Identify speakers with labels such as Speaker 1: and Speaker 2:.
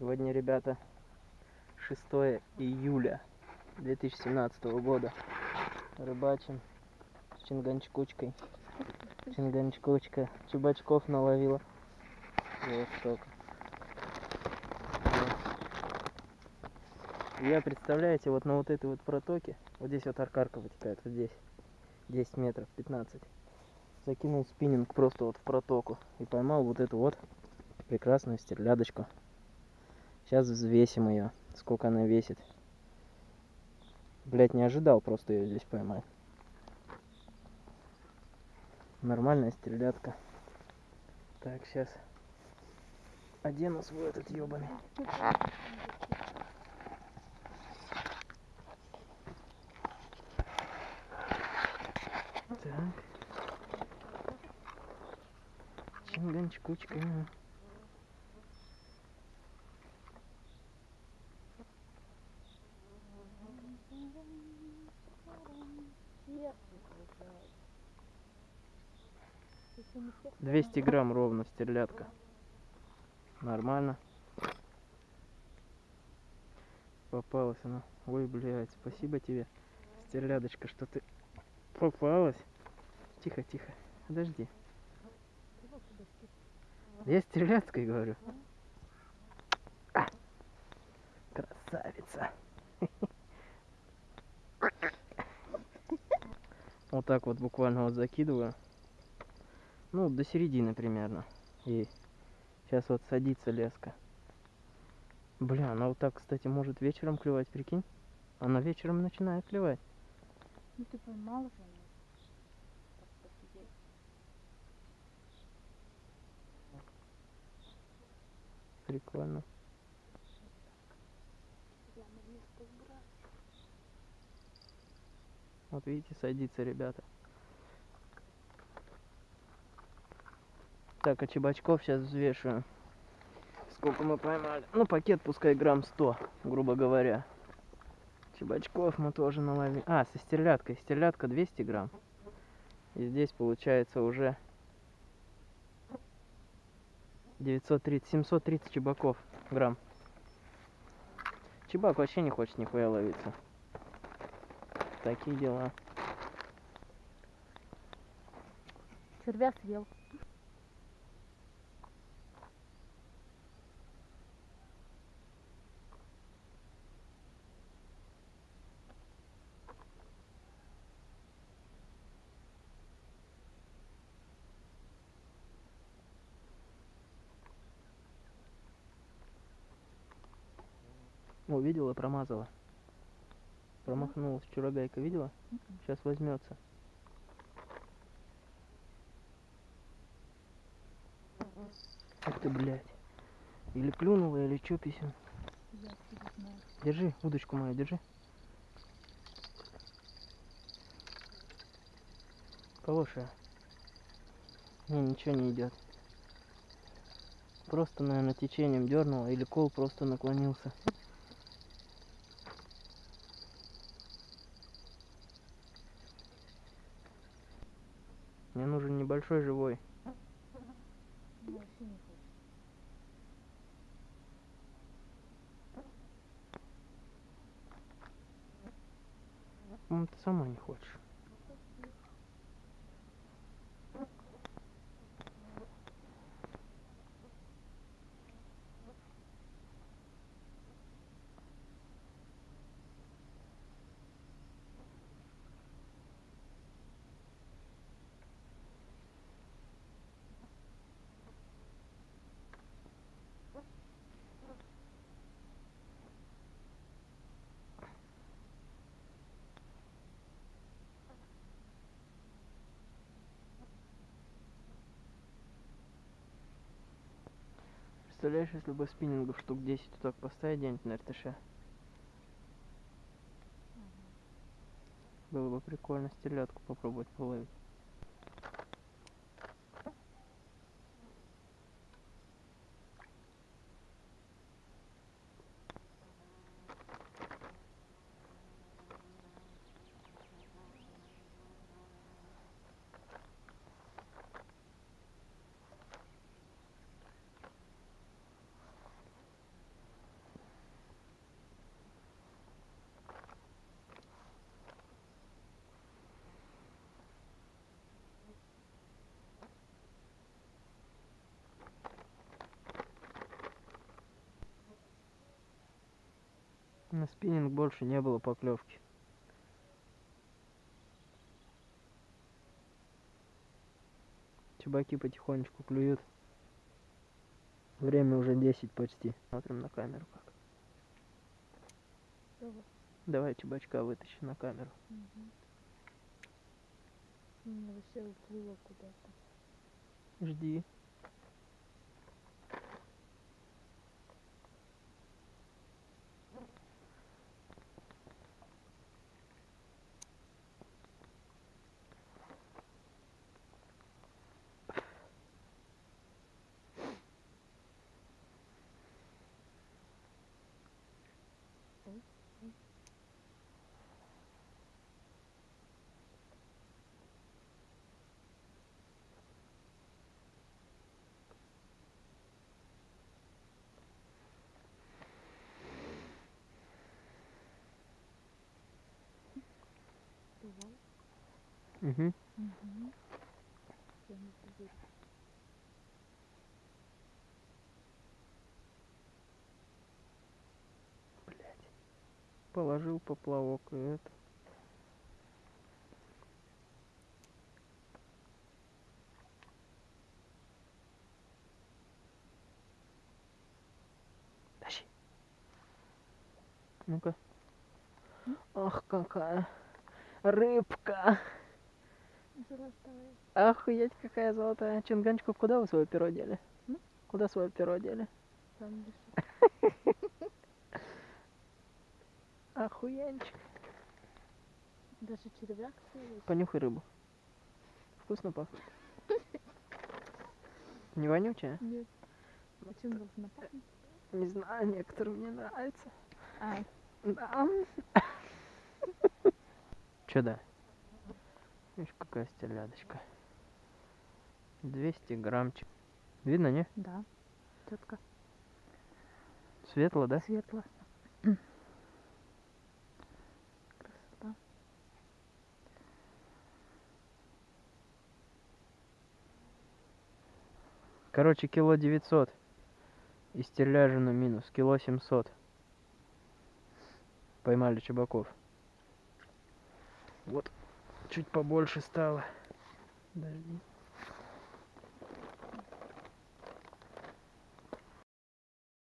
Speaker 1: Сегодня, ребята, 6 июля 2017 года. Рыбачим с чинганчкучкой. Чинганчкучка. Чебачков наловила. Вот столько. Я, представляете, вот на вот этой вот протоке, вот здесь вот аркарка вытекает, вот здесь, 10 метров, 15. Закинул спиннинг просто вот в протоку и поймал вот эту вот прекрасную стерлядочку. Сейчас взвесим ее, сколько она весит. Блять, не ожидал просто ее здесь поймать. Нормальная стрелятка. Так, сейчас одену свой этот ебаный. Так. Чинганчик. 200 грамм ровно стерлядка. Нормально. Попалась она. Ой, блядь, спасибо тебе, стерлядочка, что ты попалась. Тихо, тихо, подожди. Я стерлядкой говорю. А, красавица. Вот так вот буквально вот закидываю. Ну, до середины примерно. И сейчас вот садится леска. Бля, она вот так, кстати, может вечером клевать, прикинь? Она вечером начинает клевать.
Speaker 2: Ну ты поймал же.
Speaker 1: Прикольно. Вот видите, садится, ребята. Так, а чебачков сейчас взвешиваю. Сколько мы поймали? Ну, пакет пускай грамм 100, грубо говоря. Чебачков мы тоже наловили. А, со стерляткой. Стерлядка 200 грамм. И здесь получается уже 930, 730 чебаков грамм. Чебак вообще не хочет нихуя ловиться. Такие дела.
Speaker 2: Червя съел.
Speaker 1: О, видела, промазала. Промахнулась. Вчера гайка видела? Сейчас возьмется. Ах ты, блядь. Или клюнула, или чё, писем. Держи, удочку мою, держи. Хорошая. Не, ничего не идет. Просто, наверное, течением дернула, или кол просто наклонился. Небольшой живой. По-моему, ты сама не хочешь. Представляешь, если бы спиннингов штук 10 вот так поставить где-нибудь на РТШ? Было бы прикольно стерлядку попробовать половить. На спиннинг больше не было поклевки. Чебаки потихонечку клюют. Время уже 10 почти. Смотрим на камеру как.
Speaker 2: Давай.
Speaker 1: Давай чебачка вытащи на камеру.
Speaker 2: Мгм. У меня вообще уплыло куда-то.
Speaker 1: Жди.
Speaker 2: Давай.
Speaker 1: Угу.
Speaker 2: Угу. Я не поверю.
Speaker 1: Блять. Положил поплавок и это. Тащи. Ну-ка. Ах, какая рыбка.
Speaker 2: Золотая.
Speaker 1: Охуеть, какая золотая. Чинганчиков, куда вы свое перо дели?
Speaker 2: М?
Speaker 1: Куда свое перо дели?
Speaker 2: Там лежит.
Speaker 1: Охуенчик.
Speaker 2: Даже червяк свой.
Speaker 1: Понюхай рыбу. Вкусно пахнет. Не вонючая?
Speaker 2: Нет. А чем должна пахнуть?
Speaker 1: Не знаю, некоторым мне нравится.
Speaker 2: А,
Speaker 1: Да. Чё да? Видишь, какая стелядочка. 200 граммчик. Видно, не?
Speaker 2: да. Четко.
Speaker 1: Светло, да?
Speaker 2: Светло.
Speaker 1: Короче, кило 900. И стерляжину минус. Кило 700. Поймали чебаков. Вот. Чуть побольше стало. Подожди.